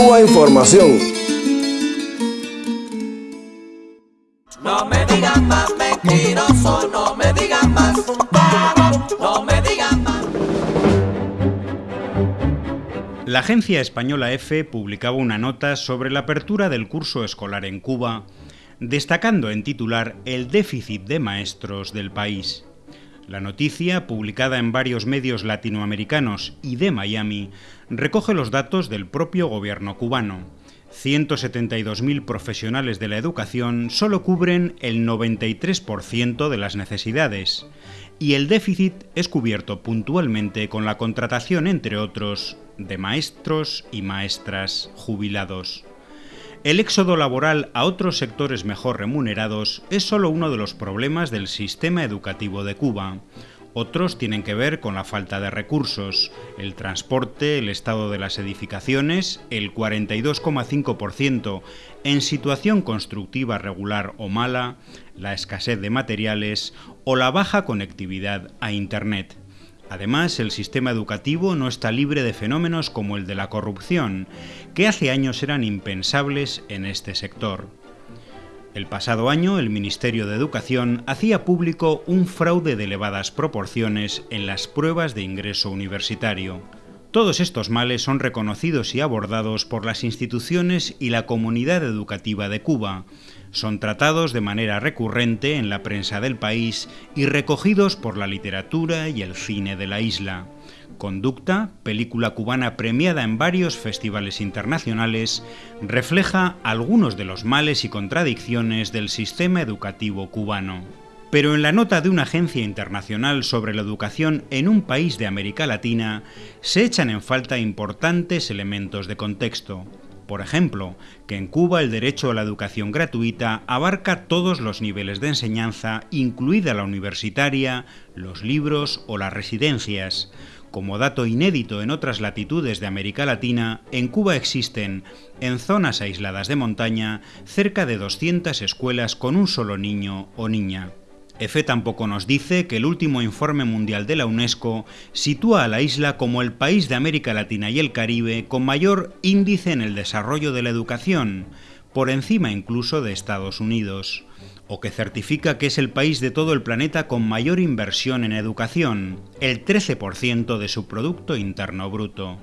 Cuba Información. No me digan más mentiroso, no me digan más, no me digan más. La agencia española EFE publicaba una nota sobre la apertura del curso escolar en Cuba, destacando en titular el déficit de maestros del país. La noticia, publicada en varios medios latinoamericanos y de Miami, recoge los datos del propio gobierno cubano. 172.000 profesionales de la educación solo cubren el 93% de las necesidades, y el déficit es cubierto puntualmente con la contratación, entre otros, de maestros y maestras jubilados. El éxodo laboral a otros sectores mejor remunerados es solo uno de los problemas del sistema educativo de Cuba. Otros tienen que ver con la falta de recursos, el transporte, el estado de las edificaciones, el 42,5% en situación constructiva regular o mala, la escasez de materiales o la baja conectividad a Internet. Además, el sistema educativo no está libre de fenómenos como el de la corrupción, que hace años eran impensables en este sector. El pasado año, el Ministerio de Educación hacía público un fraude de elevadas proporciones en las pruebas de ingreso universitario. Todos estos males son reconocidos y abordados por las instituciones y la comunidad educativa de Cuba, son tratados de manera recurrente en la prensa del país y recogidos por la literatura y el cine de la isla. Conducta, película cubana premiada en varios festivales internacionales, refleja algunos de los males y contradicciones del sistema educativo cubano. Pero en la nota de una agencia internacional sobre la educación en un país de América Latina se echan en falta importantes elementos de contexto. Por ejemplo, que en Cuba el derecho a la educación gratuita abarca todos los niveles de enseñanza, incluida la universitaria, los libros o las residencias. Como dato inédito en otras latitudes de América Latina, en Cuba existen, en zonas aisladas de montaña, cerca de 200 escuelas con un solo niño o niña. EFE tampoco nos dice que el último informe mundial de la UNESCO sitúa a la isla como el país de América Latina y el Caribe con mayor índice en el desarrollo de la educación, por encima incluso de Estados Unidos, o que certifica que es el país de todo el planeta con mayor inversión en educación, el 13% de su Producto Interno Bruto.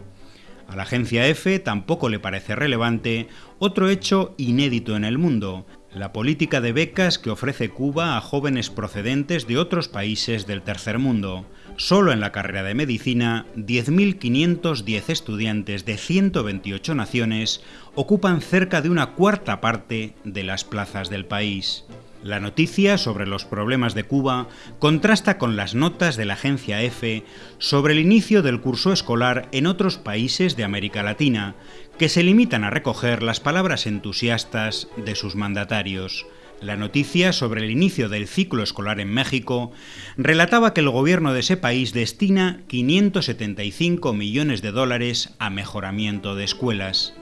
A la agencia EFE tampoco le parece relevante otro hecho inédito en el mundo, la política de becas que ofrece Cuba a jóvenes procedentes de otros países del tercer mundo. Solo en la carrera de medicina, 10.510 estudiantes de 128 naciones ocupan cerca de una cuarta parte de las plazas del país. La noticia sobre los problemas de Cuba contrasta con las notas de la agencia EFE sobre el inicio del curso escolar en otros países de América Latina, que se limitan a recoger las palabras entusiastas de sus mandatarios. La noticia sobre el inicio del ciclo escolar en México relataba que el gobierno de ese país destina 575 millones de dólares a mejoramiento de escuelas.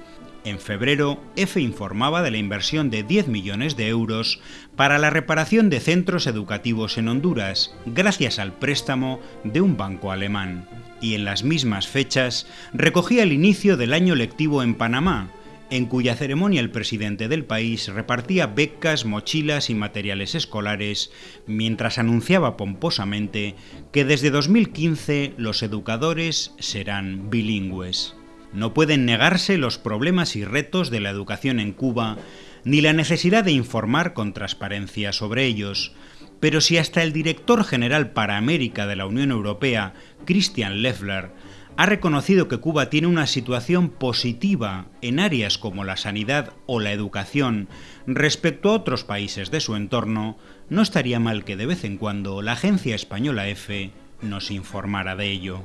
En febrero, EFE informaba de la inversión de 10 millones de euros para la reparación de centros educativos en Honduras, gracias al préstamo de un banco alemán. Y en las mismas fechas, recogía el inicio del año lectivo en Panamá, en cuya ceremonia el presidente del país repartía becas, mochilas y materiales escolares, mientras anunciaba pomposamente que desde 2015 los educadores serán bilingües. No pueden negarse los problemas y retos de la educación en Cuba, ni la necesidad de informar con transparencia sobre ellos, pero si hasta el director general para América de la Unión Europea, Christian Leffler, ha reconocido que Cuba tiene una situación positiva en áreas como la sanidad o la educación respecto a otros países de su entorno, no estaría mal que de vez en cuando la agencia española EFE nos informara de ello.